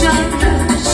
沾染